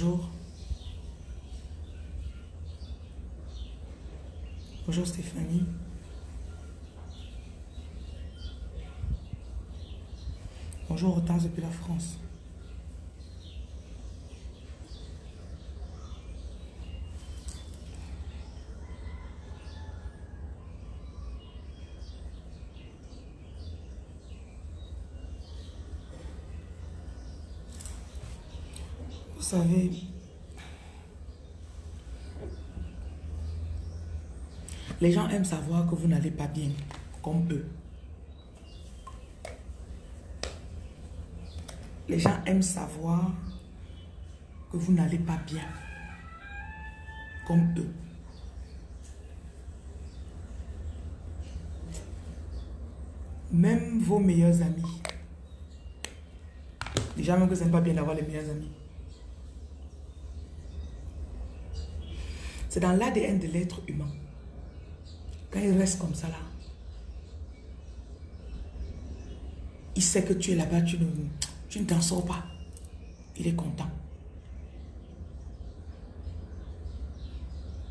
Bonjour. Bonjour Stéphanie. Bonjour Hortense depuis la France. Savez, les gens aiment savoir que vous n'allez pas bien, comme eux. Les gens aiment savoir que vous n'allez pas bien, comme eux. Même vos meilleurs amis. Déjà même que ce n'est pas bien d'avoir les meilleurs amis. C'est dans l'ADN de l'être humain. Quand il reste comme ça là, il sait que tu es là-bas, tu ne, tu t'en sors pas. Il est content.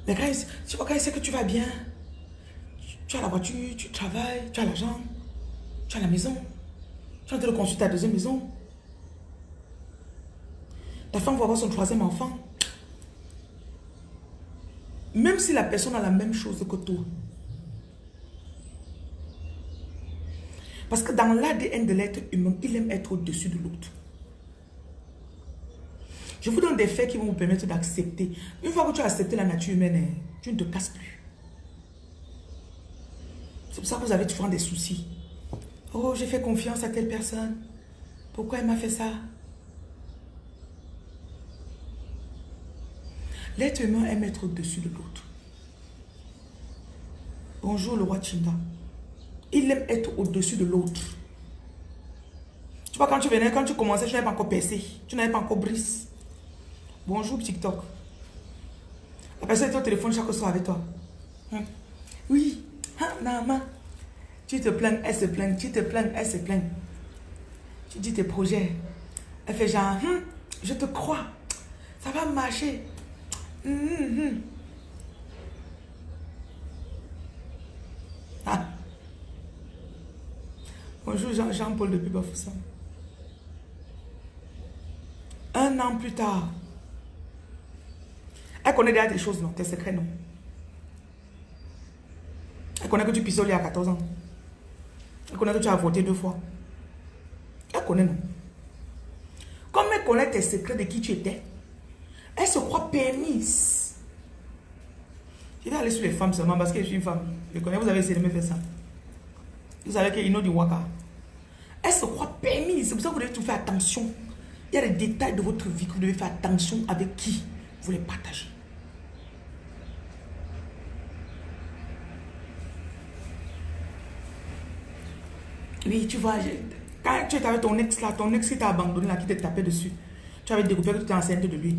Mais quand il, sait que tu vas bien, tu as la voiture, tu travailles, tu as l'argent, tu as la maison, tu es en train de construire ta deuxième maison. Ta femme va avoir son troisième enfant. Même si la personne a la même chose que toi. Parce que dans l'ADN de l'être humain, il aime être au-dessus de l'autre. Je vous donne des faits qui vont vous permettre d'accepter. Une fois que tu as accepté la nature humaine, hein, tu ne te casses plus. C'est pour ça que vous avez toujours des soucis. Oh, j'ai fait confiance à telle personne. Pourquoi elle m'a fait ça? L'être humain aime être au-dessus de l'autre. Bonjour le roi Chinda. Il aime être au-dessus de l'autre. Tu vois, quand tu venais, quand tu commençais, tu n'avais pas encore percé. Tu n'avais pas encore brise. Bonjour TikTok. La personne est au téléphone chaque soir avec toi. Hein? Oui. Hein, Nama? Tu te plains, elle se plaint. Tu te plains, elle se plaint. Tu dis tes projets. Elle fait genre, hum, je te crois. Ça va marcher. Ah. Bonjour Jean-Paul depuis Bafoussam. Un an plus tard, elle connaît déjà des choses, non? Tes secrets, non? Elle connaît que tu pissoles à 14 ans. Elle connaît que tu as voté deux fois. Elle connaît, non? Comme elle connaît tes secrets de qui tu étais, elle se croit permise. Je vais aller sur les femmes seulement parce que je suis une femme. Je connais, vous avez essayé de me faire ça. Vous savez qu'il y a du waka. Elle se croit permise. C'est pour ça que vous devez tout faire attention. Il y a des détails de votre vie que vous devez faire attention avec qui vous les partagez. Oui, tu vois, quand tu étais avec ton ex là, ton ex qui t'a abandonné là, qui t'a tapé dessus, tu avais découvert que tu étais enceinte de lui.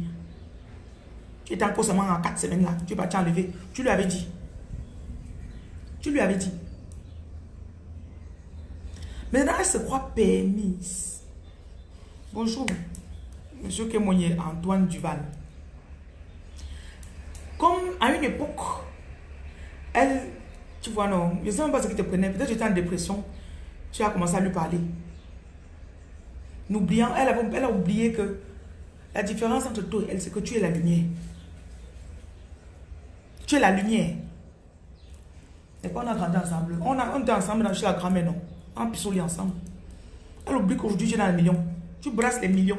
Tu étais encore seulement en 4 semaines là, tu vas t'enlever. Tu lui avais dit. Tu lui avais dit. Maintenant, elle se croit permise. Bonjour, monsieur Kémonier, Antoine Duval. Comme à une époque, elle, tu vois, non, je ne sais pas ce qui te prenait. Peut-être que tu étais en dépression. Tu as commencé à lui parler. N'oubliant, elle, elle a oublié que la différence entre toi et elle, c'est que tu es la lumière. Tu es la lumière. Et quand on a grandi ensemble, on, a, on était ensemble chez la grand-mère, non En pissouli ensemble. Elle oublie qu'aujourd'hui, tu es dans les millions. Tu brasses les millions.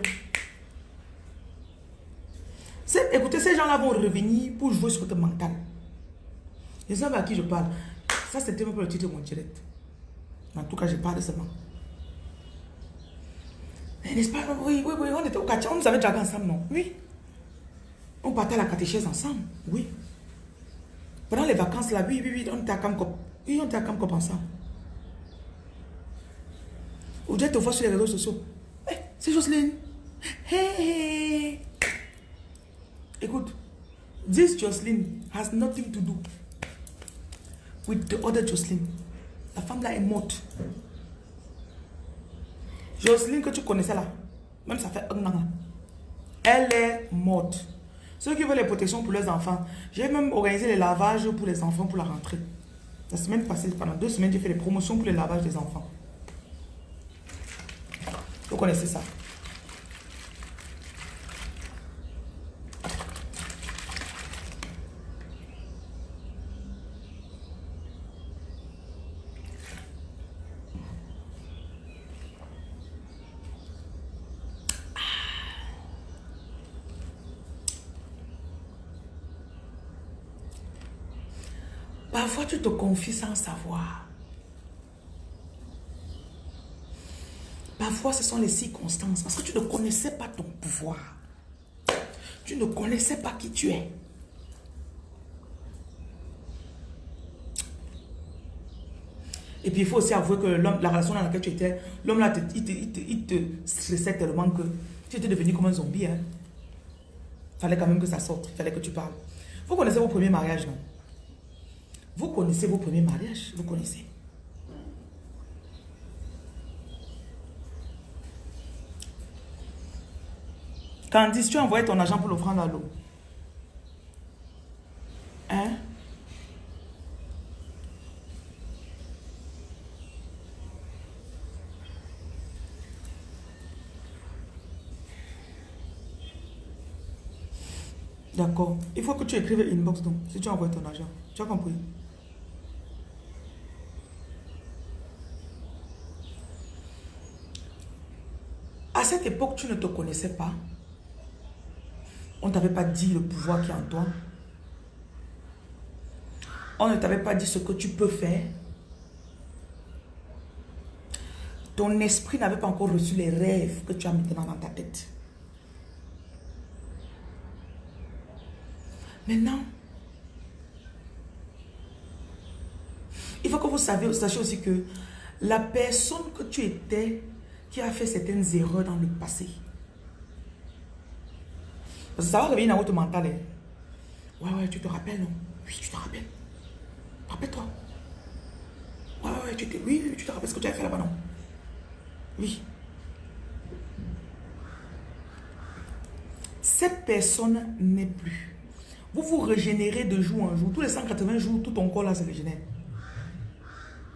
Écoutez, ces gens-là vont revenir pour jouer sur ton mental. Les gens à qui je parle, ça c'était même pas le titre de mon direct. En tout cas, je parle seulement. N'est-ce pas? Oui, oui, oui, on était au quartier, on nous avait déjà ensemble, non? Oui. On partait à la catéchèse ensemble, oui. Pendant les vacances, là, oui, oui, oui, on était à. Oui, on était à Camcop ensemble. Aujourd'hui, te vois sur les réseaux sociaux. Hey, c'est Jocelyne. Hey. Écoute, this Jocelyn has nothing to do with the other Jocelyn. La femme là est morte. Jocelyn que tu connaissais là, même ça fait un an. Elle est morte. Ceux qui veulent les protections pour leurs enfants, j'ai même organisé les lavages pour les enfants pour la rentrée. La semaine passée, pendant deux semaines, j'ai fait les promotions pour les lavages des enfants. Vous connaissez ça. Parfois, tu te confies sans savoir. Parfois, ce sont les circonstances. Parce que tu ne connaissais pas ton pouvoir. Tu ne connaissais pas qui tu es. Et puis, il faut aussi avouer que la relation dans laquelle tu étais, l'homme là, il te, il, stressait tellement que tu étais devenu comme un zombie. Hein. fallait quand même que ça sorte. Il fallait que tu parles. Vous connaissez vos premiers mariages, non? Vous connaissez vos premiers mariages Vous connaissez Candice, tu as ton argent pour l'offrande à l'eau. Hein? D'accord. Il faut que tu écrives inbox donc, si tu envoyé ton argent. Tu as compris? À cette époque, tu ne te connaissais pas. On ne t'avait pas dit le pouvoir qui est en toi. On ne t'avait pas dit ce que tu peux faire. Ton esprit n'avait pas encore reçu les rêves que tu as maintenant dans ta tête. Maintenant, il faut que vous sachiez aussi que la personne que tu étais qui a fait certaines erreurs dans le passé, parce que ça va revenir dans votre mental. Hein. Ouais, ouais, tu te rappelles, non? Oui, tu te rappelles. Rappelle-toi. Ouais, ouais, tu te... Oui, oui, tu te rappelles ce que tu as fait là-bas, non? Oui. Cette personne n'est plus. Vous vous régénérez de jour en jour. Tous les 180 jours, tout ton corps là se régénère.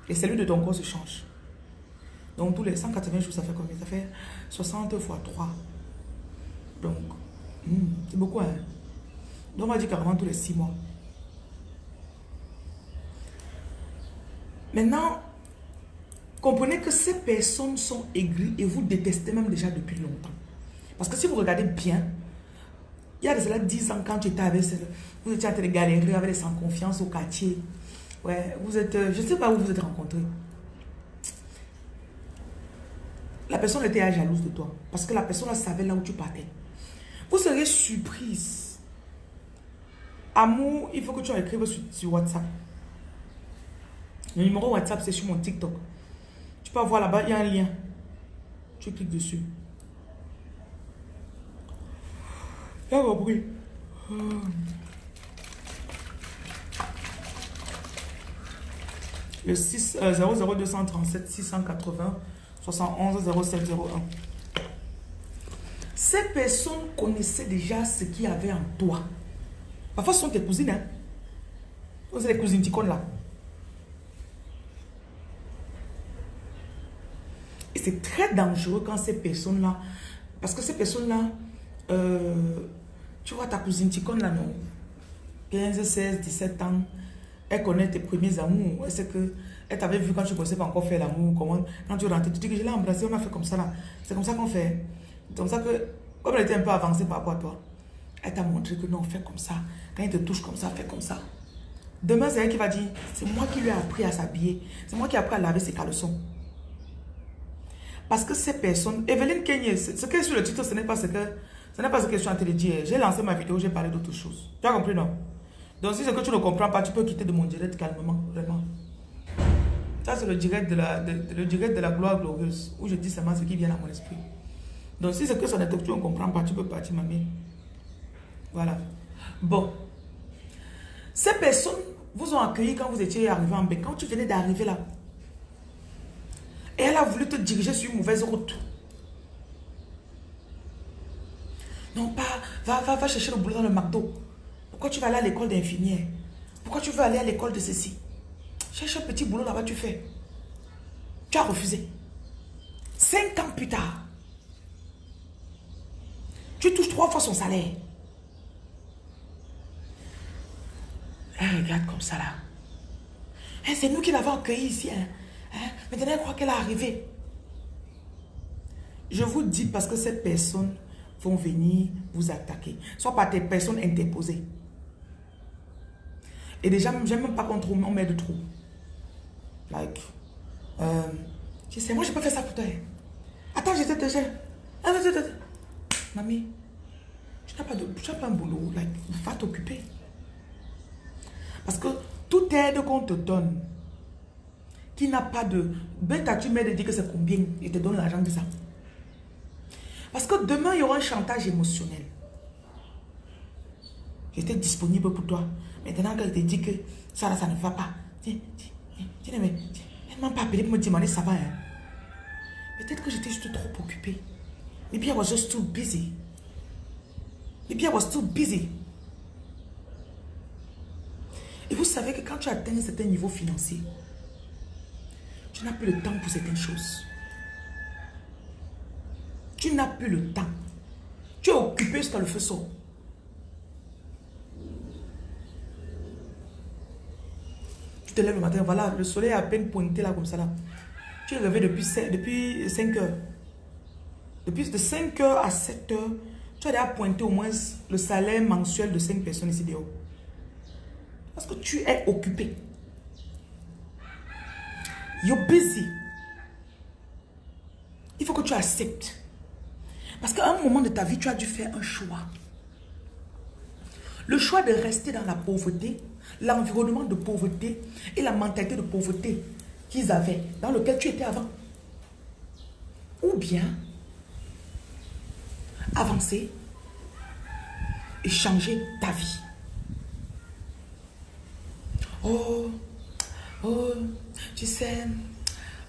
Et celui de ton corps se change. Donc tous les 180 jours, ça fait combien? Ça fait 60 fois 3. Donc, Hmm, c'est beaucoup, hein. Donc, on va dire carrément tous les six mois. Maintenant, comprenez que ces personnes sont aigries et vous détestez même déjà depuis longtemps. Parce que si vous regardez bien, il y a déjà 10 ans, quand tu étais avec vous étiez en train de avec les sans confiance au quartier. Ouais, vous êtes, je ne sais pas où vous êtes rencontrés. La personne était jalouse de toi. Parce que la personne savait là où tu partais. Vous serez surprise. Amour, il faut que tu écrives sur, sur WhatsApp. Le numéro WhatsApp, c'est sur mon TikTok. Tu peux voir là-bas, il y a un lien. Tu cliques dessus. Là, bruit. Le 6, 00237 680 71 0701. Ces personnes connaissaient déjà ce qu'il y avait en toi. Parfois, ce sont tes cousines. Hein? Vous les cousines ticônes là. Et c'est très dangereux quand ces personnes-là... Parce que ces personnes-là... Euh, tu vois ta cousine ticône là, non? 15, 16, 17 ans. Elle connaît tes premiers amours. Elle sait que... Elle t'avait vu quand tu ne connaissais pas encore faire l'amour. Quand tu rentres, tu dis que je l'ai embrassé, on a fait comme ça là. C'est comme ça qu'on fait. C'est comme ça que comme elle était un peu avancée par rapport à toi, elle t'a montré que non, fais comme ça. Quand il te touche comme ça, fais comme ça. Demain, c'est elle qui va dire, c'est moi qui lui ai appris à s'habiller. C'est moi qui ai appris à laver ses caleçons. Parce que ces personnes, Evelyne Kenye, ce qui est sur le titre, ce n'est pas ce que ce n'est pas ce que je suis en train de dire. J'ai lancé ma vidéo, j'ai parlé d'autre chose. Tu as compris, non? Donc, si c'est que tu ne comprends pas, tu peux quitter de mon direct calmement, vraiment. Ça, c'est le direct de la, le direct de la gloire glorieuse, où je dis seulement ce qui vient à mon esprit. Donc, si c'est que son tu ne comprends pas, tu peux partir, mamie. Voilà. Bon. Ces personnes vous ont accueilli quand vous étiez arrivé en bain, quand tu venais d'arriver là. Et elle a voulu te diriger sur une mauvaise route. Non, pas, va, va, va chercher le boulot dans le McDo. Pourquoi tu vas aller à l'école d'infirmière? Pourquoi tu veux aller à l'école de ceci? Cherche un petit boulot là-bas, tu fais. Tu as refusé. Cinq ans plus tard, tu touches trois fois son salaire. Elle regarde comme ça là. Hein, c'est nous qui l'avons accueilli ici. Hein. Hein? Maintenant, elle croit qu'elle est arrivée. Je vous dis parce que ces personnes venir vous attaquer. Soit par des personnes interposées. Et déjà, j'aime même pas qu'on on met de trou. Like, euh, je sais, moi, je peux faire ça pour toi. Attends, j'étais déjà. Mamie, tu n'as pas, de, tu pas un boulot. Like, va t'occuper. Parce que toute aide qu'on te donne, qui n'a pas de... Ben, tu m'aides de dire que c'est combien, il te donne l'argent de ça. Parce que demain, il y aura un chantage émotionnel. J'étais disponible pour toi. Maintenant qu'elle te dit que ça, ça ne va pas. Tiens, tiens, tiens, mais, elle ne m'a pas appelé pour me demander ça va. Hein. Peut-être que j'étais juste trop occupée. Maybe I was just too busy. Maybe I was too busy. Et vous savez que quand tu atteins un certain niveau financier, tu n'as plus le temps pour certaines choses. Tu n'as plus le temps. Tu es occupé jusqu'à le feu sort. Tu te lèves le matin, voilà, le soleil est à peine pointé là comme ça là. Tu es levé depuis 5, depuis 5 heures. Depuis de 5 heures à 7 heures, tu as déjà pointé au moins le salaire mensuel de 5 personnes ici dehors. Parce que tu es occupé. You're busy. Il faut que tu acceptes. Parce qu'à un moment de ta vie, tu as dû faire un choix. Le choix de rester dans la pauvreté, l'environnement de pauvreté et la mentalité de pauvreté qu'ils avaient, dans lequel tu étais avant. Ou bien avancer et changer ta vie. Oh, oh, tu sais,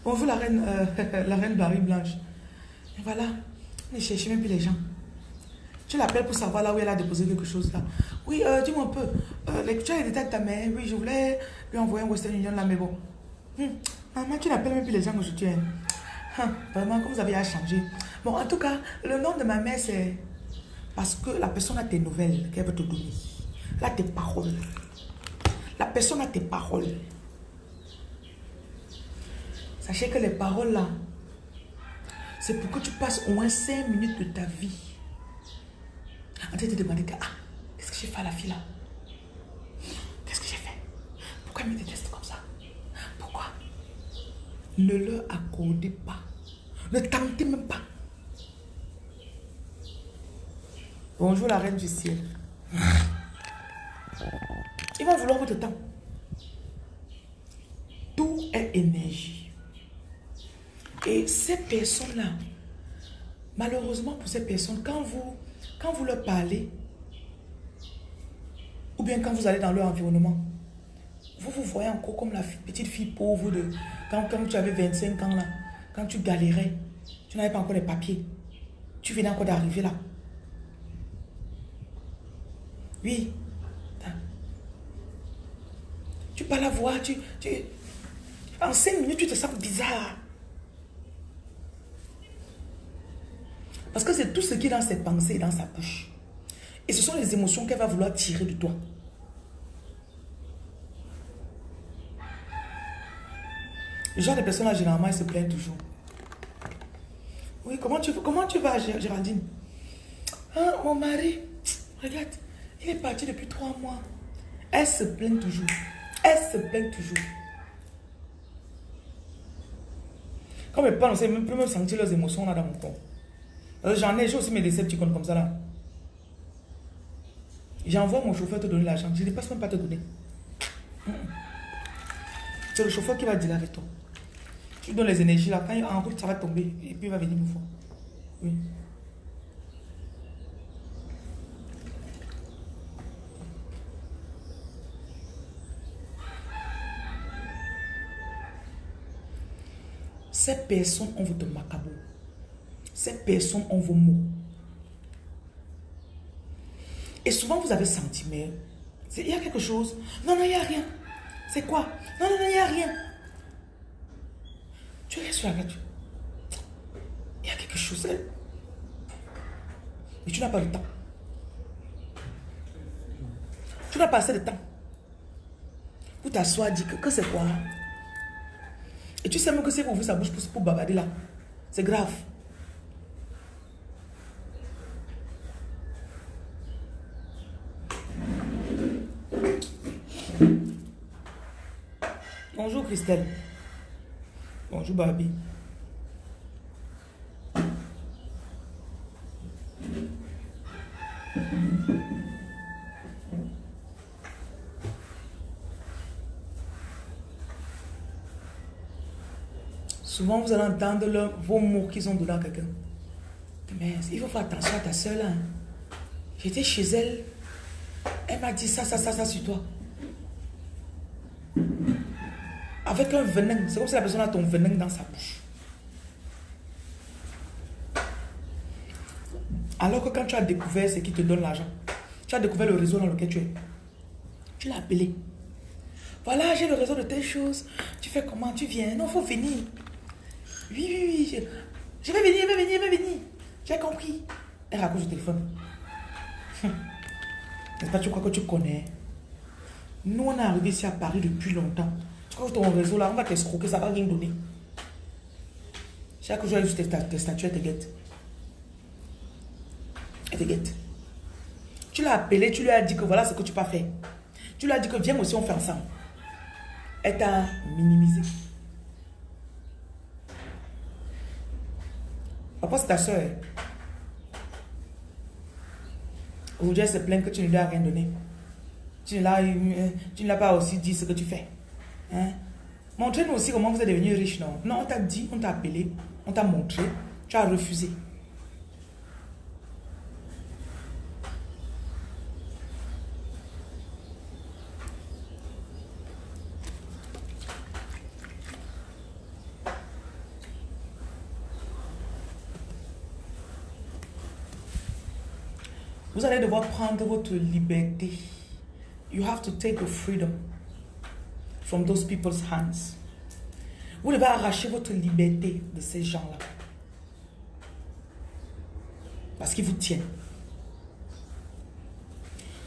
on veut la reine, euh, la reine Marie Blanche. Voilà, ne cherchez même plus les gens. Tu l'appelles pour savoir là où elle a déposé quelque chose là. Oui, euh, dis-moi un peu. Euh, tu as les détails de ta mère. Oui, je voulais lui envoyer un Western Union là, mais bon. Hum, maman, tu n'appelles même plus les gens aujourd'hui. Hein. Hum, vraiment, comme vous avez à changer. Bon, en tout cas, le nom de ma mère, c'est... Parce que la personne a tes nouvelles qu'elle veut te donner. Là, tes paroles. La personne a tes paroles. Sachez que les paroles là, c'est pour que tu passes au moins 5 minutes de ta vie en train de te demander ah, qu'est-ce que j'ai fait à la fille là? Qu'est-ce que j'ai fait? Pourquoi elle me déteste comme ça? Pourquoi? Ne leur accordez pas. Ne tentez même pas. Bonjour la reine du ciel. Ils vont vouloir votre temps. Tout est énergie? Et ces personnes-là, malheureusement pour ces personnes, quand vous, quand vous leur parlez, ou bien quand vous allez dans leur environnement, vous vous voyez encore comme la petite fille pauvre de quand, quand tu avais 25 ans là, quand tu galérais, tu n'avais pas encore les papiers. Tu venais encore d'arriver là. Oui, tu pas la voir, tu, tu, en cinq minutes, tu te sens bizarre. Parce que c'est tout ce qui est dans ses pensées et dans sa bouche. Et ce sont les émotions qu'elle va vouloir tirer de toi. Le genre de personnes là, généralement, elles se plaignent toujours. Oui, comment tu, comment tu vas, Géraldine? Ah, mon mari, regarde, il est parti depuis trois mois. Elle se plaint toujours. Elle se plaint toujours. Quand mes parents, ne même plus me sentir leurs émotions là dans mon corps. J'en ai, j'ai aussi mes décepticons comme ça là. J'envoie mon chauffeur te donner l'argent. Je ne passe même pas te donner. C'est le chauffeur qui va dire avec toi. Tu donnes les énergies là. Quand il en route, ça va tomber. Et puis il va venir me voir. Oui. Ces personnes ont votre macabre. Ces personnes ont vos mots. Et souvent, vous avez senti, mais il y a quelque chose. Non, non, il n'y a rien. C'est quoi? Non, non, non, il n'y a rien. Tu restes sur la voiture. Il y a quelque chose. Hein. Mais tu n'as pas le temps. Tu n'as pas assez de temps. Pour t'asseoir, dire que, que c'est quoi? Et tu sais même que c'est pour ouvrir sa bouche pour, pour babader là. C'est grave. Bonjour Christelle. Bonjour Barbie. Souvent, vous allez entendre vos mots qu'ils ont dedans à quelqu'un. Mais il faut faire attention à ta soeur là. J'étais chez elle. Elle m'a dit ça, ça, ça, ça sur toi. Avec un venin. C'est comme si la personne a ton venin dans sa bouche. Alors que quand tu as découvert ce qui te donne l'argent, tu as découvert le réseau dans lequel tu es. Tu l'as appelé. Voilà, j'ai le réseau de telles choses. Tu fais comment? Tu viens Non, il faut venir. Oui, oui, oui. Je, vais venir, je vais venir, je vais venir. J'ai compris? Elle raccroche le téléphone. N'est-ce pas, tu crois que tu connais? Nous, on est arrivé ici à Paris depuis longtemps. Que ton réseau là, on va t'escroquer, ça va rien donner. Chaque jour, tes, tes statues, te guette. Elle te guette. Tu l'as appelé, tu lui as dit que voilà ce que tu peux faire. Tu lui as dit que viens aussi, on fait ensemble. Elle t'a minimisé. Papa, c'est ta soeur. Aujourd'hui, elle se plaint que tu ne lui as rien donné. Tu ne l'as pas aussi dit ce que tu fais. Hein? Montrez-nous aussi comment vous êtes devenu riche, non? Non, on t'a dit, on t'a appelé, on t'a montré, tu as refusé. Vous allez devoir prendre votre liberté. You have to take your freedom from those people's hands. Vous devez arracher votre liberté de ces gens-là. Parce qu'ils vous tiennent.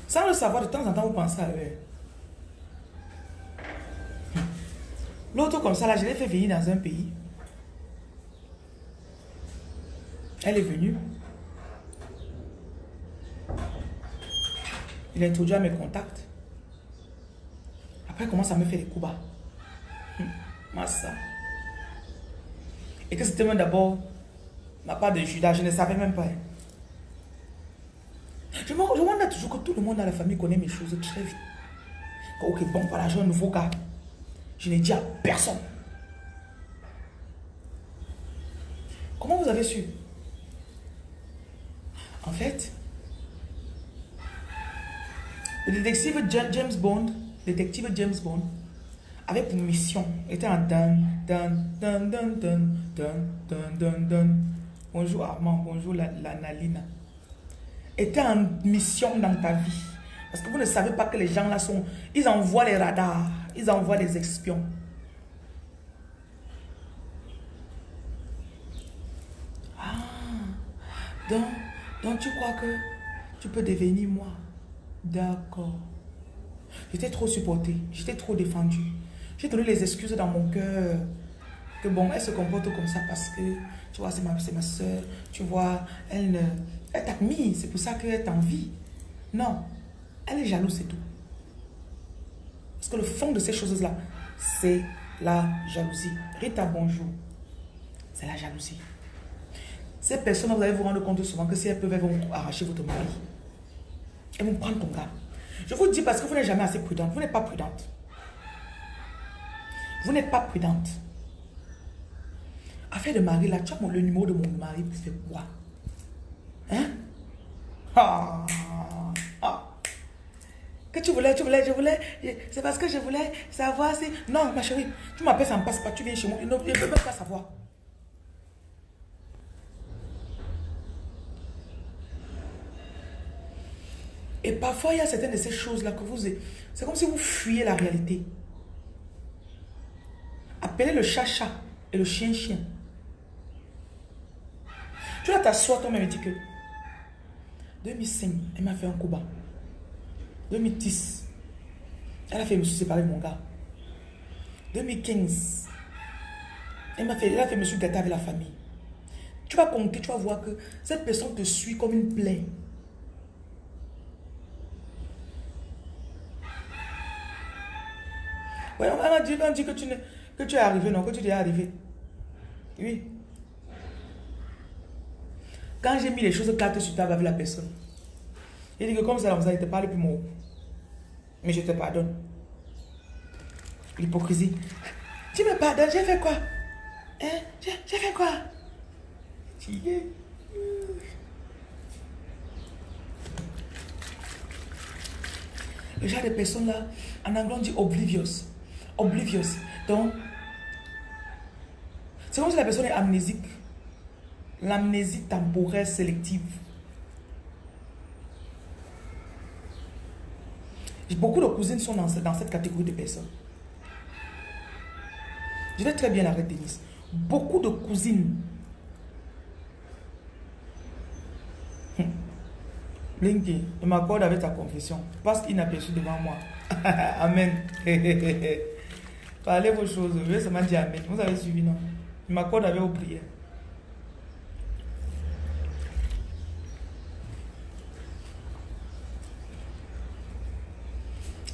Sans le savoir, de temps en temps, vous pensez à eux. L'autre comme ça, là, je l'ai fait venir dans un pays. Elle est venue. Il a introduit à mes contacts. Après, il commence à me faire des coups bas? Hum, ça. Et que c'était d'abord ma part de Judas, je ne savais même pas. Je me demande toujours que tout le monde dans la famille connaît mes choses très vite. Ok, bon, voilà, j'ai un nouveau gars. Je n'ai dit à personne. Comment vous avez su? En fait, le détective James Bond, détective James Bond, avait pour mission, était en dan, dan, dan, dan, dan, dan, dan, dan, Bonjour Armand, bonjour la, la Nalina. Était en mission dans ta vie. Parce que vous ne savez pas que les gens là sont... Ils envoient les radars, ils envoient les espions. Ah, donc, donc tu crois que tu peux devenir moi? D'accord. J'étais trop supportée. J'étais trop défendue. J'ai donné les excuses dans mon cœur. Que bon, elle se comporte comme ça parce que, tu vois, c'est ma, ma soeur. Tu vois, elle, elle t'admire. C'est pour ça qu'elle t'envie. Non. Elle est jalouse, c'est tout. Parce que le fond de ces choses-là, c'est la jalousie. Rita, bonjour. C'est la jalousie. Ces personnes, vous allez vous rendre compte souvent que si elles peuvent, elles vont arracher votre mari. Et vous prendre ton gars. Je vous dis parce que vous n'êtes jamais assez prudente. Vous n'êtes pas prudente. Vous n'êtes pas prudente. Affaire de mari, là, tu as le numéro de mon mari, c'est quoi? Hein? Ah, ah. Que tu voulais, tu voulais, je voulais. C'est parce que je voulais savoir si... Non, ma chérie, tu m'appelles, ça ne passe pas. Tu viens chez moi. Je ne peux pas savoir. Et parfois, il y a certaines de ces choses-là que vous... C'est comme si vous fuyez la réalité. Appelez le chat-chat et le chien-chien. Tu vas t'asseoir toi-même et dire que 2005, elle m'a fait un coup bas. 2010, elle a fait me séparer de mon gars. 2015, elle m'a fait, elle a fait me gâter avec la famille. Tu vas compter, tu vas voir que cette personne te suit comme une plaie. Ouais, on dit, dit que, tu que tu es arrivé, non, que tu es arrivé. Oui. Quand j'ai mis les choses claires sur table avec la personne, il dit que comme ça, vous ne te parle plus mon Mais je te pardonne. L'hypocrisie. Tu me pardonnes, j'ai fait quoi? Hein? J'ai fait quoi? Le genre de personnes là, en anglais on dit oblivious. Oblivious. Donc, c'est comme si la personne est amnésique. L'amnésie temporaire sélective. Beaucoup de cousines sont dans, cette catégorie de personnes. Je vais très bien avec Denise. Beaucoup de cousines. Blinky, je m'accorde avec ta confession. Parce qu'il n'a perçu devant moi. amen. Parlez vos choses. Je seulement dire. Vous avez suivi, non? Je m'accorde avec vos prières.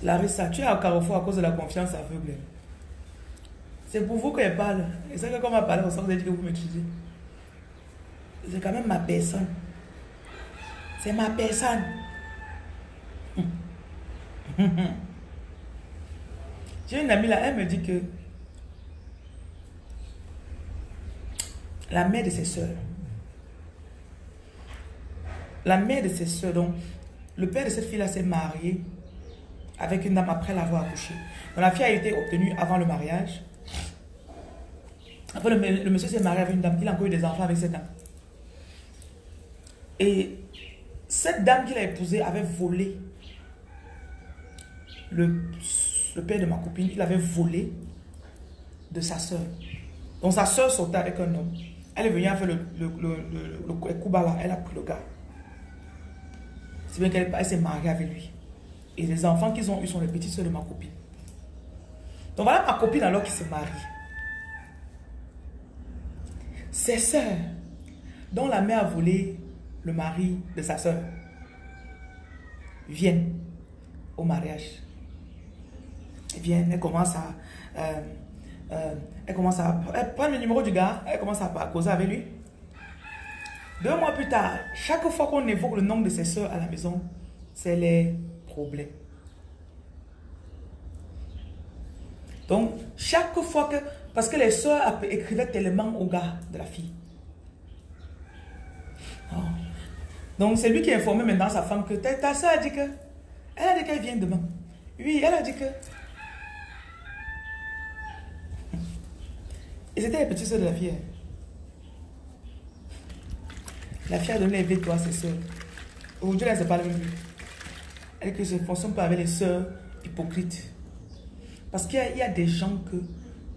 Larissa, tu es à Carrefour à cause de la confiance aveugle. C'est pour vous qu'elle parle. Et c'est que quand on parle, on sent que vous m'utilisez. C'est quand même ma personne. C'est ma personne. J'ai une amie là, elle me dit que la mère de ses soeurs, la mère de ses soeurs, donc le père de cette fille là s'est marié avec une dame après l'avoir accouchée. Donc la fille a été obtenue avant le mariage. Après, le, monsieur s'est marié avec une dame, il a encore eu des enfants avec cette dame. Et cette dame qu'il a épousée avait volé le, le, père de ma copine, il avait volé de sa soeur. Donc sa soeur sortait avec un homme. Elle est venue faire le, le, le, le, elle a pris le gars. C'est bien qu'elle s'est mariée avec lui. Et les enfants qu'ils ont eu sont les petites soeurs de ma copine. Donc voilà ma copine alors qui se marie. Ses soeurs, dont la mère a volé le mari de sa soeur, viennent au mariage. Elles viennent, elles commencent à... Euh, euh, elle commence à... Elle prend le numéro du gars, elle commence à, causer avec lui. Deux mois plus tard, chaque fois qu'on évoque le nom de ses soeurs à la maison, c'est les problème. Donc, chaque fois que... Parce que les soeurs écrivaient tellement au gars de la fille. Oh. Donc, c'est lui qui informait maintenant sa femme que ta, soeur a dit que... Elle a dit qu'elle vient demain. Oui, elle a dit que... Et c'était les petites soeurs de la fille. La fille a donné les toi à ses soeurs. Aujourd'hui, elle ne se parle même plus je ne fonctionne pas avec les sœurs hypocrites. Parce qu'il y, a des gens que,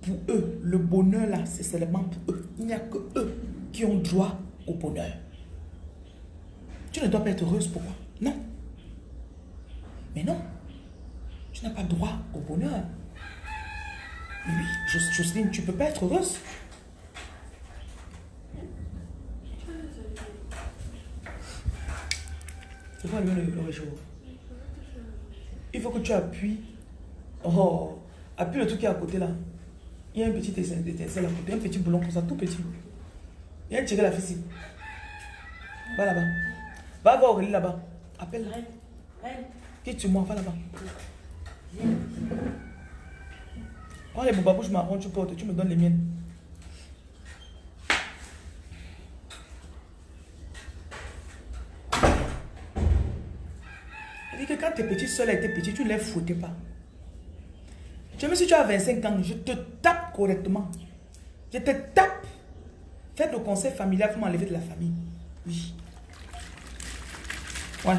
pour eux, le bonheur là, c'est seulement pour eux. Il n'y a que eux qui ont droit au bonheur. Tu ne dois pas être heureuse, pourquoi Non. Mais non. Tu n'as pas droit au bonheur. Oui, Jocelyne, tu peux pas être heureuse? C'est quoi le, le, le il faut que tu appuies. Oh, appuie le truc qui est à côté là. Il y a un petit étincelle à côté, un petit boulon comme ça, tout petit. Il y a tiré la ficelle. Va là-bas. Va voir Aurélie là-bas. Appelle-la. Qui tu moi, va là-bas. Prends les bouches marron, tu portes, tu me donnes les miennes. que quand tes petites soeurs étaient petites, tu ne les foutais pas. Même si tu as 25 ans, je te tape correctement. Je te tape. Faites le conseil familial pour m'enlever de la famille. Oui. Ouais.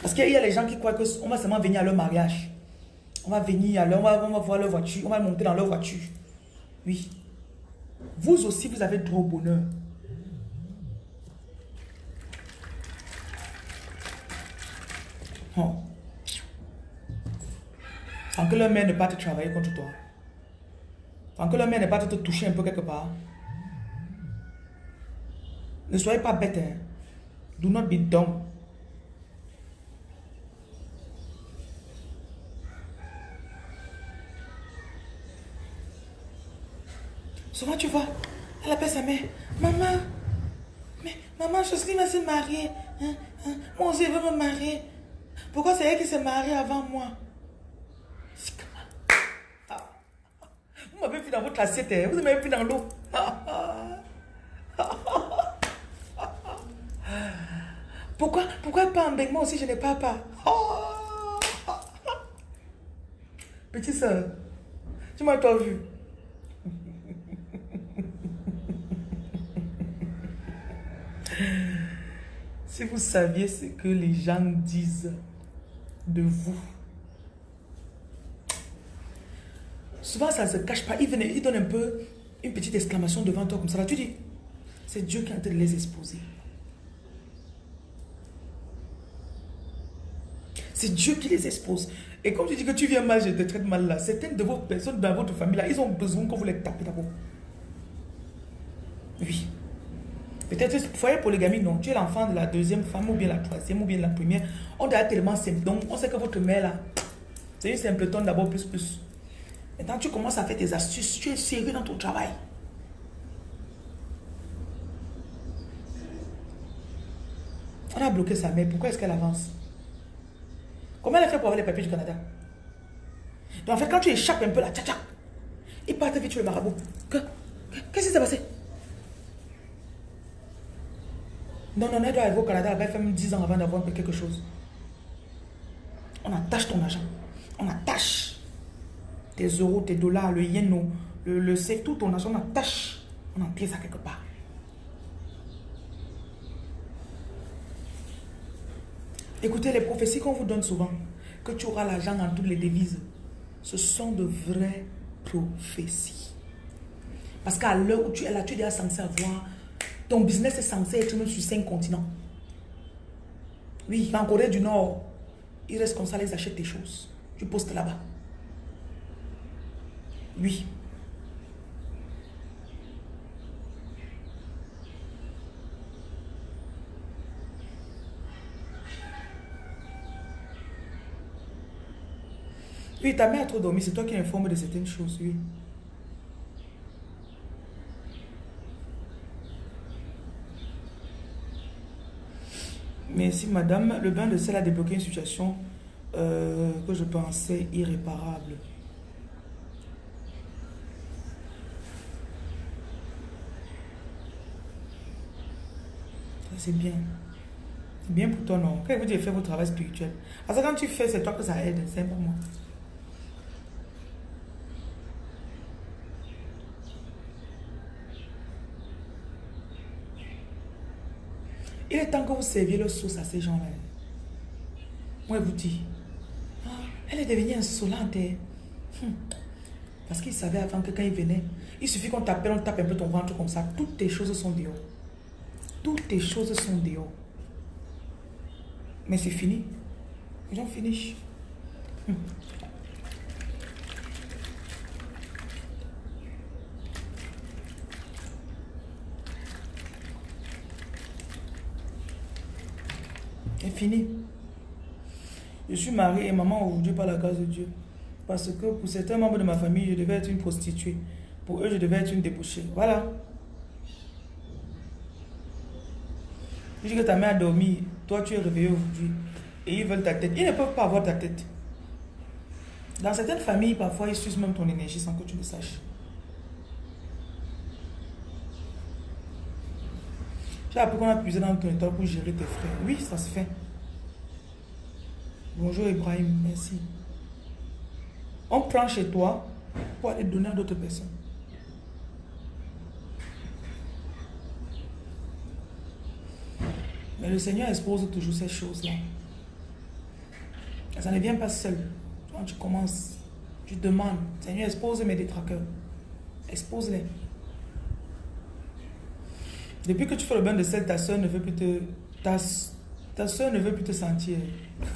Parce qu'il y a les gens qui croient qu'on va seulement venir à leur mariage. On va venir leur, on va, voir leur voiture, on va monter dans leur voiture. Oui. Vous aussi, vous avez droit au bonheur. Oh. Que leur mère ne pas te travailler contre toi. Sans que leur mère ne pas te toucher un peu quelque part. Ne soyez pas bête. Hein. Do not be dumb. Tu vois, elle appelle sa mère. Maman, mais maman, Jocelyne va se marier. Hein, hein. Moi aussi, je veux me marier. Pourquoi c'est elle qui s'est mariée avant moi? Ah. Vous m'avez vu dans votre assiette, hein. vous m'avez vu dans l'eau. Pourquoi, pourquoi pas en moi aussi je n'ai pas pas Petit soeur, tu m'as toi vu. Si vous saviez ce que les gens disent de vous, souvent ça ne se cache pas. Ils, viennent, ils donnent un peu une petite exclamation devant toi comme ça. Là, tu dis, c'est Dieu qui est en train de les exposer. C'est Dieu qui les expose. Et comme tu dis que tu viens mal, je te traite mal là, certaines de vos personnes dans votre famille là, ils ont besoin que vous les tapez d'abord. Oui. Peut-être foyer polygamie, non. Tu es l'enfant de la deuxième femme ou bien la troisième ou bien la première. On a tellement simple. Donc, on sait que votre mère là, c'est une simpleton d'abord plus plus. Maintenant, tu commences à faire tes astuces. Tu es sérieux dans ton travail. On a bloqué sa mère. Pourquoi est-ce qu'elle avance? Comment elle a fait pour avoir les papiers du Canada? Donc en fait, quand tu échappes un peu là, tcha tcha, il part vite sur le marabout. Qu'est-ce qui s'est passé? Non, non, elle doit arriver au Canada, elle va faire même 10 ans avant d'avoir quelque chose. On attache ton argent. On attache tes euros, tes dollars, le yen, le, le c'est tout ton argent, on attache. On en ça quelque part. Écoutez, les prophéties qu'on vous donne souvent, que tu auras l'argent dans toutes les devises, ce sont de vraies prophéties. Parce qu'à l'heure où tu es là, tu es déjà censé avoir, ton business est censé être même sur cinq continents. Oui, en Corée du Nord, ils restent comme ça, ils achètent tes choses. Tu postes là-bas. Oui. Oui, ta mère a trop dormi, c'est toi qui informe de certaines choses, oui. Merci madame, le bain de sel a débloqué une situation euh, que je pensais irréparable. C'est bien. C'est bien pour toi, non? Quand vous dites faire votre travail spirituel. Parce que quand tu fais, c'est toi que ça aide, c'est pour moi. Il est temps que vous serviez le sauce à ces gens-là. Moi, je vous dis, ah, elle est devenue insolente. Hein. Hum. Parce qu'il savait avant que quand il venait, il suffit qu'on t'appelle, on tape un peu ton ventre comme ça. Toutes tes choses sont dehors. Toutes tes choses sont dehors. Mais c'est fini. J'en finis. Hum. Fini. Je suis marié et maman aujourd'hui par la grâce de Dieu. Parce que pour certains membres de ma famille, je devais être une prostituée. Pour eux, je devais être une débouchée. Voilà. Je dis que ta mère a dormi, toi tu es réveillé aujourd'hui. Et ils veulent ta tête. Ils ne peuvent pas avoir ta tête. Dans certaines familles, parfois, ils sucent même ton énergie sans que tu le saches. J'ai appris qu'on a puisé dans ton état pour gérer tes frères. Oui, ça se fait. Bonjour Ibrahim, merci. On prend chez toi pour aller donner à d'autres personnes. Mais le Seigneur expose toujours ces choses-là. Ça ne vient pas seul. Quand tu commences, tu demandes, Seigneur, expose mes détraqueurs. Expose-les. Depuis que tu fais le bain de sel, ta soeur ne veut plus te... Ta, ta ne veut plus te sentir.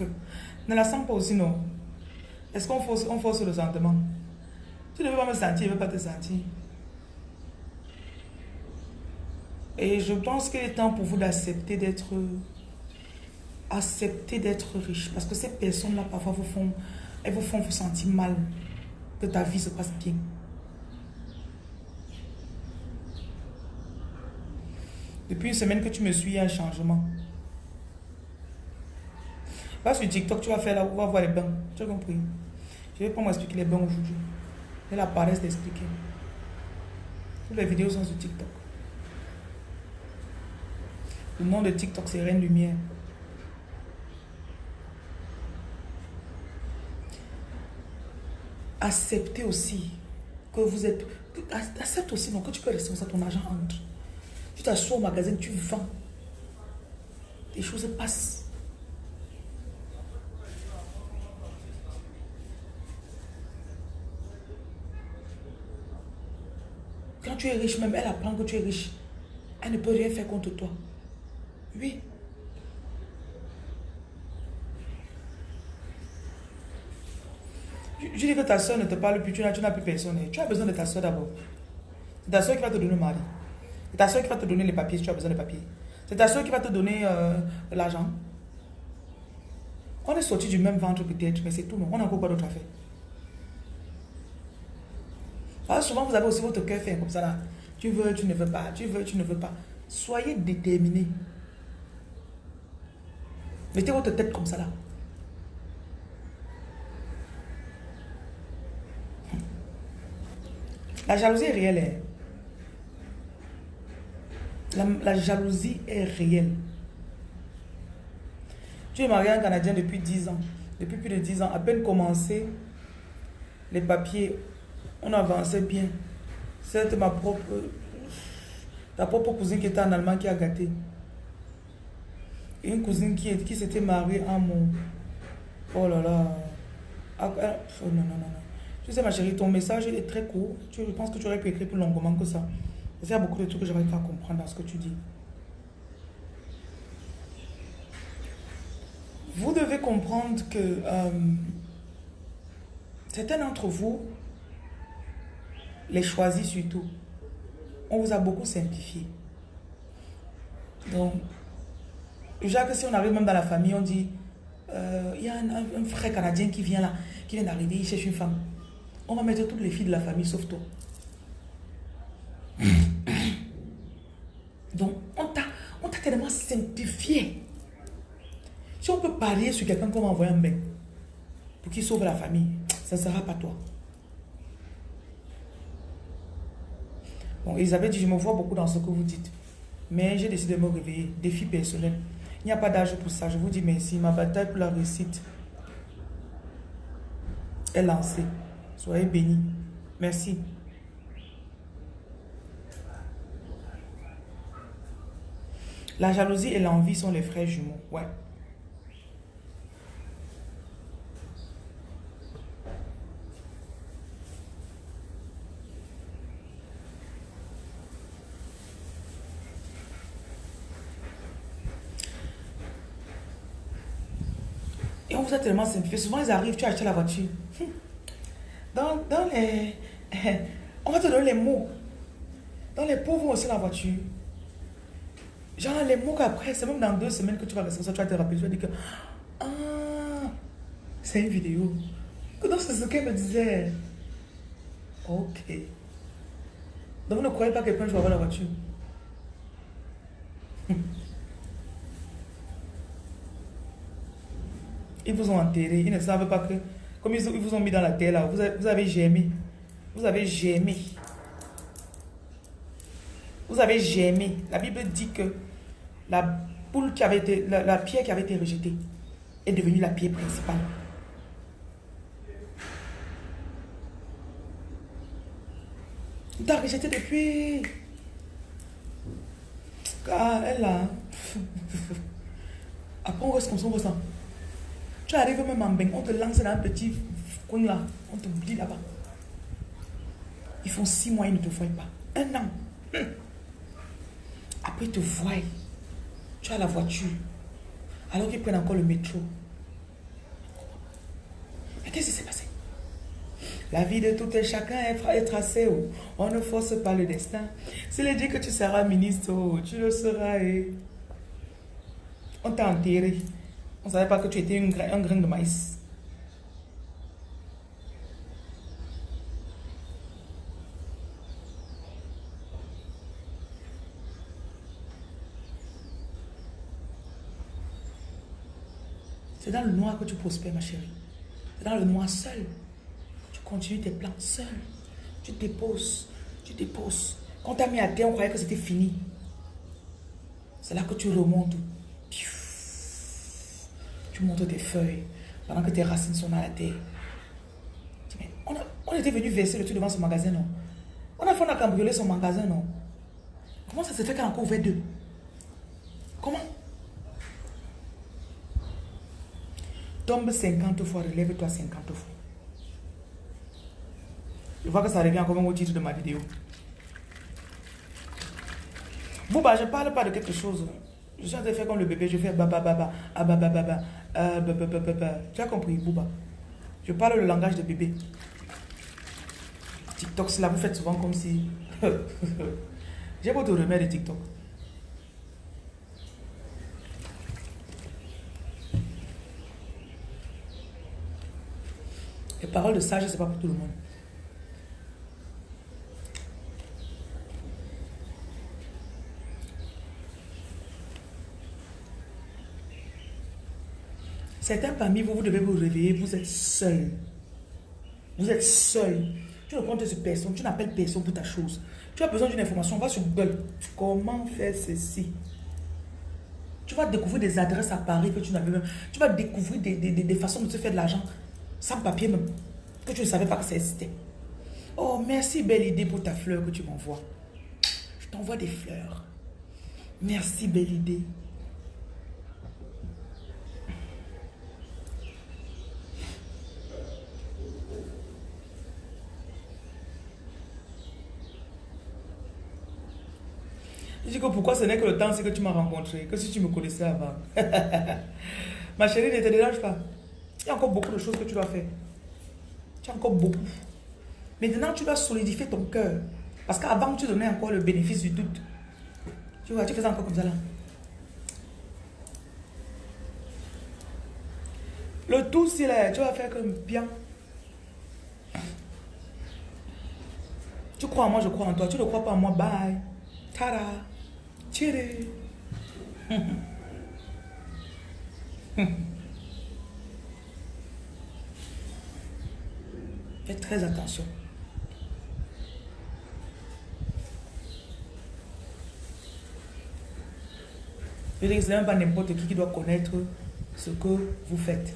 ne la sens pas aussi, non Est-ce qu'on force, on force le sentiment? Tu ne veux pas me sentir, ne veut pas te sentir. Et je pense qu'il est temps pour vous d'accepter d'être accepter d'être riche. Parce que ces personnes-là, parfois, vous font, elles vous font vous sentir mal. Que ta vie se passe bien. Depuis une semaine que tu me suis, il y a un changement. Va sur TikTok, tu vas faire là, on va voir les bains. Tu as compris? Je vais pas m'expliquer les bains aujourd'hui. J'ai la paresse d'expliquer. Toutes les vidéos sont sur TikTok. Le nom de TikTok, c'est Reine Lumière. Acceptez aussi que vous êtes... Accepte aussi donc, que tu peux rester ça, ton argent entre. Tu t'assois au magasin, tu vends. Les choses passent. Quand tu es riche, même elle apprend que tu es riche. Elle ne peut rien faire contre toi. Oui. Je, dis que ta soeur ne te parle plus, tu n'as plus personne. Tu as besoin de ta soeur d'abord. Ta soeur qui va te donner mari. C'est ta soeur qui va te donner les papiers si tu as besoin de papiers. C'est ta soeur qui va te donner euh, l'argent. On est sorti du même ventre peut-être, mais c'est tout. Non? On a encore quoi d'autre à faire. Alors ah, souvent, vous avez aussi votre cœur fait comme ça là. Tu veux, tu ne veux pas. Tu veux, tu ne veux pas. Soyez déterminé. Mettez votre tête comme ça là. La jalousie est réelle. La, jalousie est réelle. Tu es marié à un Canadien depuis 10 ans. Depuis plus de 10 ans. À peine commencé, les papiers, on avançait bien. C'est ma propre... Ta propre cousine qui était en Allemagne qui a gâté. Une cousine qui, s'était mariée à mon... Oh là là. Ah, ah, oh non, non, non. Tu sais, ma chérie, ton message est très court. Je pense que tu aurais pu écrire plus longuement que ça. Il y a beaucoup de trucs que j'arrive pas comprendre dans ce que tu dis. Vous devez comprendre que euh, certains d'entre vous, les choisis surtout, on vous a beaucoup simplifié. Donc, Jacques, si on arrive même dans la famille, on dit, euh, il y a un, frère canadien qui vient là, qui vient d'arriver, il cherche une femme. On va mettre toutes les filles de la famille sauf toi. Donc, on t'a tellement simplifié. Si on peut parier sur quelqu'un qu'on va envoyer un mail pour qu'il sauve la famille, ça ne sera pas toi. Bon, Elisabeth dit, je me vois beaucoup dans ce que vous dites. Mais j'ai décidé de me réveiller. Défi personnel. Il n'y a pas d'âge pour ça. Je vous dis merci. Ma bataille pour la réussite est lancée. Soyez bénis. Merci. La jalousie et l'envie sont les frères jumeaux. Ouais. Et on vous a tellement simplifié. Souvent, ils arrivent, tu as acheté la voiture. Dans, dans les... On va te donner les mots. Dans les pauvres aussi la voiture. Genre les mots qu'après, c'est même dans deux semaines que tu vas rester ça, tu vas te rappeler, tu vas dire que... Ah, c'est une vidéo. Donc c'est ce qu'elle me disait. Ok. Donc vous ne croyez pas que je vais avoir la voiture. Ils vous ont enterré, ils ne savent pas que comme ils, vous ont mis dans la terre là, vous avez, vous. Vous avez gémé. Vous avez gémé. La Bible dit que la poule qui avait été, la, pierre qui avait été rejetée est devenue la pierre principale. Il t'a rejeté depuis. Ah, elle a. Après, on reste comme on ressent. Tu arrives même en bain, on te lance dans un petit coin là, on te t'oublie là-bas. Ils font six mois, ils ne te voient pas. Un an. Après, ils te voient. Tu as la voiture. Alors qu'ils prennent encore le métro. Mais qu'est-ce qui s'est passé? La vie de tout un chacun est tracée. Oh. On ne force pas le destin. S'il est dit que tu seras ministre, oh, tu le seras. Eh. On t'a enterré. On ne savait pas que tu étais un grain de maïs. C'est dans le noir que tu prospères, ma chérie. C'est dans le noir seul. Tu continues tes plans seul. Tu déposes. Tu déposes. Quand tu as mis à terre, on croyait que c'était fini. C'est là que tu remontes. Tu montes tes feuilles pendant que tes racines sont dans la terre. On, on était venu verser le truc devant ce magasin, non? On a fait, on a cambriolé son magasin, non? Comment ça se fait qu'elle a encore ouvert deux? Comment Tombe 50 fois, relève-toi 50 fois. Je vois que ça revient encore au titre de ma vidéo. Bouba, je ne parle pas de quelque chose. Je suis en train de faire comme le bébé, je fais baba baba, ah baba. Tu as compris, Bouba? Je parle le langage de bébé. TikTok, c'est là, vous faites souvent comme si... J'ai te remettre de TikTok. Les paroles de sage, c'est pas pour tout le monde. Certains parmi vous, vous devez vous réveiller, vous êtes seul. Vous êtes seul. Tu ne comptes sur personne, tu n'appelles personne pour ta chose. Tu as besoin d'une information, va sur Google. Comment faire ceci? Tu vas découvrir des adresses à Paris que tu n'avais même. Tu vas découvrir des, des façons de te faire de l'argent sans papier même, que tu ne savais pas que ça existait. Oh, merci, belle idée pour ta fleur que tu m'envoies. Je t'envoie des fleurs. Merci, belle idée. Je dis que pourquoi ce n'est que le temps, c'est que tu m'as rencontré, que si tu me connaissais avant. Ma chérie, ne te dérange pas. Il y a encore beaucoup de choses que tu dois faire. Tu as encore beaucoup. Maintenant, tu dois solidifier ton cœur. Parce qu'avant, tu donnais encore le bénéfice du doute. Tu vois, tu faisais encore comme ça là. Le tout, c'est là, tu vas faire comme bien. Tu crois en moi, je crois en toi. Tu ne crois pas en moi, bye. Tada. Tchiri. Très attention. Je dis que pas n'importe qui qui doit connaître ce que vous faites.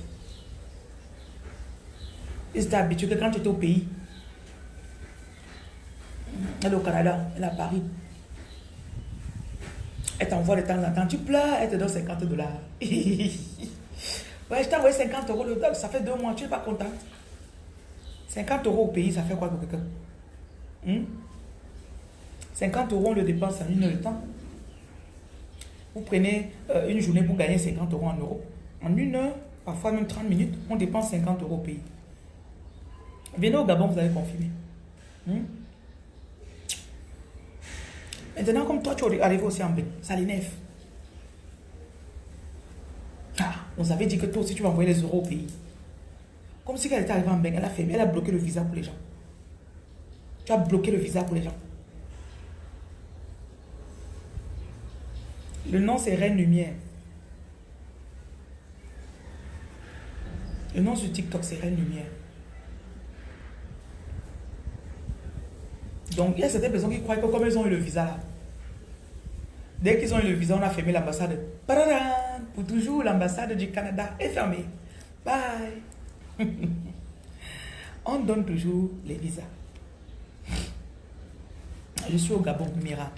Et c'est habitué que quand tu es au pays, elle est au Canada, elle est à Paris, elle t'envoie de temps en temps, tu pleures, elle te donne 50 dollars. ouais, je t'ai envoyé 50 euros le ça fait deux mois, tu n'es pas contente. 50 euros au pays, ça fait quoi pour quelqu'un? 50 hmm? euros, on le dépense en une heure de temps. Vous prenez euh, une journée pour gagner 50 euros en euros. En une heure, parfois même 30 minutes, on dépense 50 euros au pays. Venez au Gabon, vous allez confirmer. Hmm? Maintenant, comme toi, tu es arrivé aussi en bain, ça l'énerve. Ah, on avait dit que toi aussi, tu vas envoyer les euros au pays. Comme si elle était arrivée en bain, elle a fait, elle a bloqué le visa pour les gens. Tu as bloqué le visa pour les gens. Le nom, c'est Reine Lumière. Le nom sur TikTok, c'est Reine Lumière. Donc, il y a certaines personnes qui croient que comme ils ont eu le visa là, dès qu'ils ont eu le visa, on a fermé l'ambassade. Pour toujours, l'ambassade du Canada est fermée. Bye. On donne toujours les visas. Je suis au Gabon, Mira.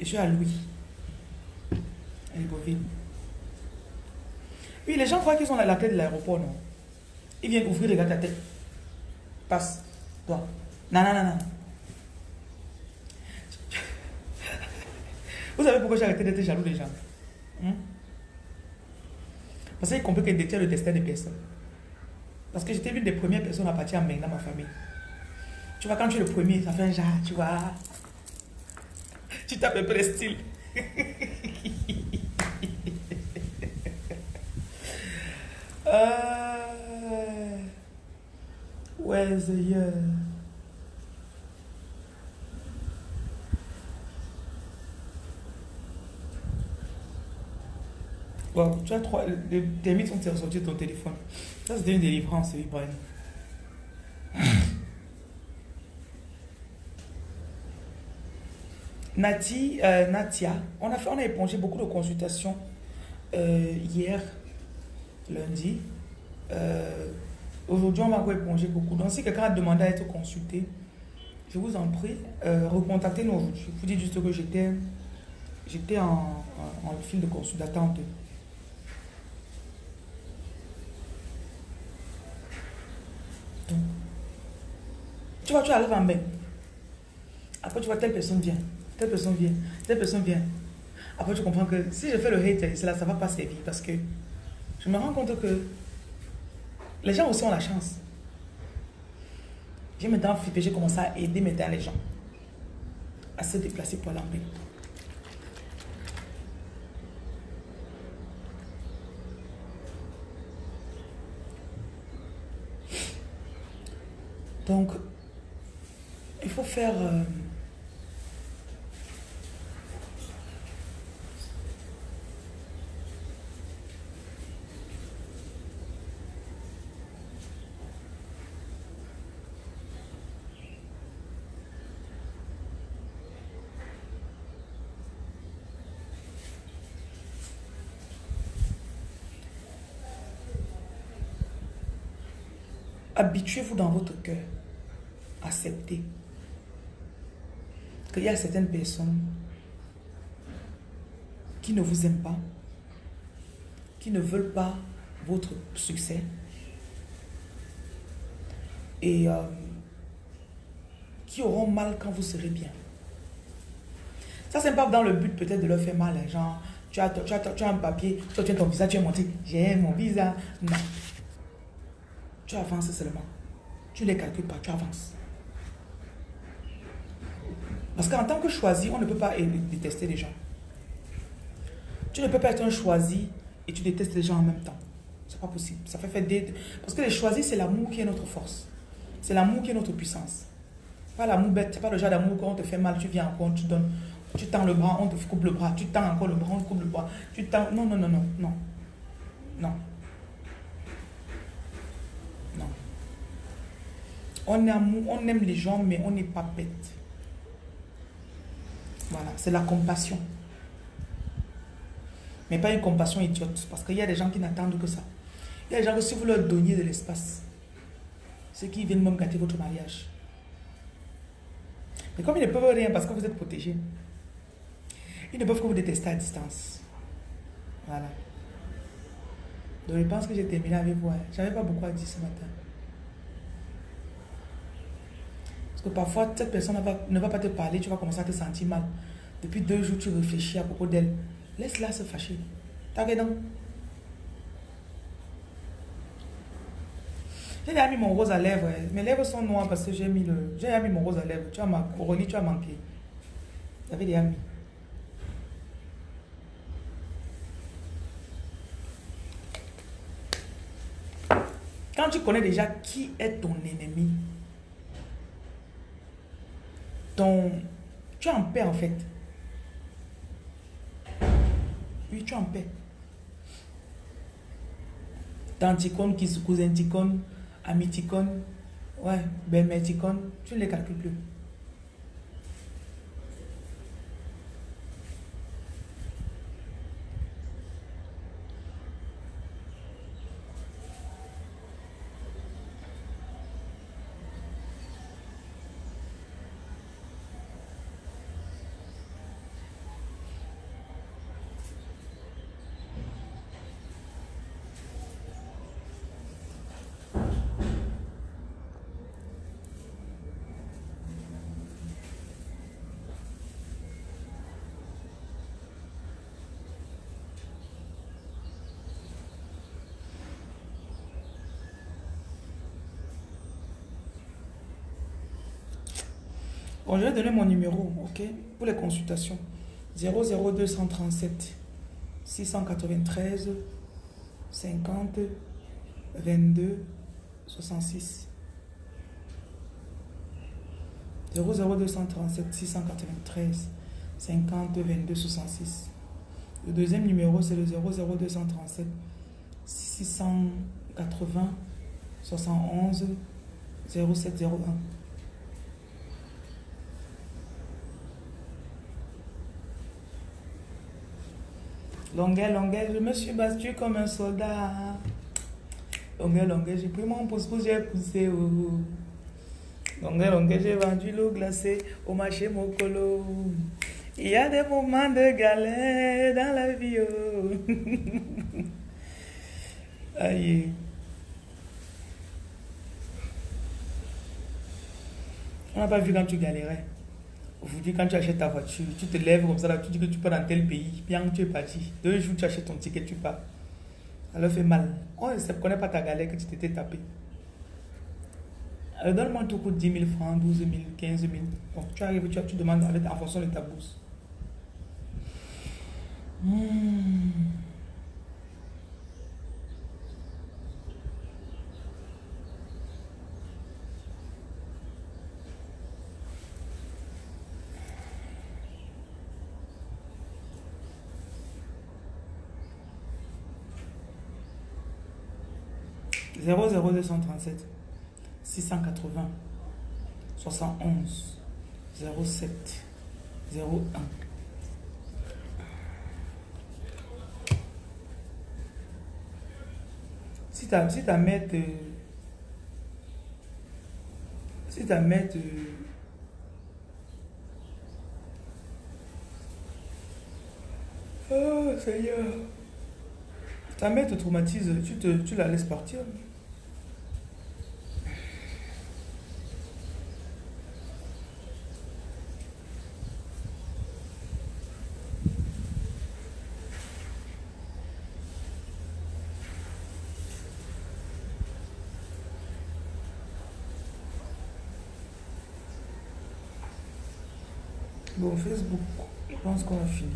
Je suis à Louis. Elle est Oui, les gens croient qu'ils ont la, la clé de l'aéroport, non? Ils viennent ouvrir, regarde ta tête. Passe. Toi. Non, non, non, non. Vous savez pourquoi j'ai arrêté d'être jaloux des gens hein? Parce qu'ils comprennent qu'ils détiennent le destin des personnes. Parce que j'étais l'une des premières personnes à partir en main dans ma famille. Tu vois, quand tu es le premier, ça fait un genre, tu vois. Tu tapes un peu le style. uh, where's the year? Tu as trois. Les, tes mythes sont ressortis de ton téléphone. Ça, c'était une délivrance, Brian. Nati, euh, Natia, on a, fait, on a épongé beaucoup de consultations euh, hier, lundi. Euh, aujourd'hui, on va éponger beaucoup. Donc, si quelqu'un a demandé à être consulté, je vous en prie, recontactez-nous aujourd'hui. Je vous dis juste que j'étais en, en, en, fil de consulte d'attente. Tu vois, tu arrives en bain. Après, tu vois, telle personne vient, telle personne vient, telle personne vient. Après, tu comprends que si je fais le hate, cela, ça ne va pas servir parce que je me rends compte que les gens aussi ont la chance. J'ai maintenant flippé, j'ai commencé à aider maintenant les gens à se déplacer pour l'emmener. Donc, il faut faire... Euh, Habituez-vous dans votre cœur. Acceptez qu'il y a certaines personnes qui ne vous aiment pas, qui ne veulent pas votre succès et euh, qui auront mal quand vous serez bien. Ça, c'est pas dans le but peut-être de leur faire mal. Hein, genre, tu as, tu, as, tu as, un papier, tu as ton visa, tu es monté, j'ai mon visa. Non. Tu avances seulement. Tu ne les calcules pas, tu avances. Parce qu'en tant que choisi, on ne peut pas détester les gens. Tu ne peux pas être un choisi et tu détestes les gens en même temps. C'est pas possible. Ça fait faire des... Parce que les choisis, c'est l'amour qui est notre force. C'est l'amour qui est notre puissance. Pas l'amour bête, c'est pas le genre d'amour quand on te fait mal, tu viens encore, tu donnes, tu tends le bras, on te coupe le bras, tu tends encore le bras, on te coupe le bras, tu tends... Non, non, non, non, non. Non. Non. On aime, on aime les gens, mais on n'est pas bête. Voilà, c'est la compassion. Mais pas une compassion idiote. Parce qu'il y a des gens qui n'attendent que ça. Il y a des gens que si vous leur donniez de l'espace, c'est qu'ils viennent même gâter votre mariage. Mais comme ils ne peuvent rien parce que vous êtes protégé, ils ne peuvent que vous détester à distance. Voilà. Donc je pense que j'ai terminé avec vous. Hein. Je n'avais pas beaucoup à dire ce matin. Que parfois, cette personne ne va, pas te parler, tu vas commencer à te sentir mal. Depuis deux jours, tu réfléchis à propos d'elle. Laisse-la se fâcher. T'as non J'ai déjà mis mon rose à lèvres. Hein. Mes lèvres sont noires parce que j'ai mis le. J'ai mis mon rose à lèvres. Tu as ma Aurélie, tu as manqué. J'avais déjà mis. Quand tu connais déjà qui est ton ennemi, ton... Tu es en paix en fait. Oui, tu es en paix. Tanticone, cousin ticone, amiticone, ouais, belle-mère tu ne les calcules plus. Bon, je vais donner mon numéro, ok, pour les consultations. 00237 693 50 22 66. 00237 693 50 22 66. Le deuxième numéro, c'est le 00237 680 71 0701. Longueur, longueur, je me suis battu comme un soldat. Longueur, longueur, j'ai pris mon pouce-pouce, j'ai poussé. Oh. Longueur, longueur, j'ai vendu l'eau glacée au marché Mokolo. Il y a des moments de galère dans la vie. Oh. Aïe. On n'a pas vu quand tu galérais. Aujourd'hui, quand tu achètes ta voiture, tu te lèves comme ça, tu dis que tu pars dans tel pays, bien tu es parti. Deux jours, tu achètes ton ticket, tu pars. Ça leur fait mal. On ne connaît pas ta galère que tu t'étais tapé. Alors donne-moi tout coûte 10 000 francs, 12 000, 15 000. Donc tu arrives, tu, demandes en fonction de ta bourse. Hmm. 00237 680 71 07 01 si ta, si ta mère te, si ta mère te, oh Seigneur ta mère te traumatise tu, te, tu la laisses partir Bon, Facebook, je pense qu'on a fini.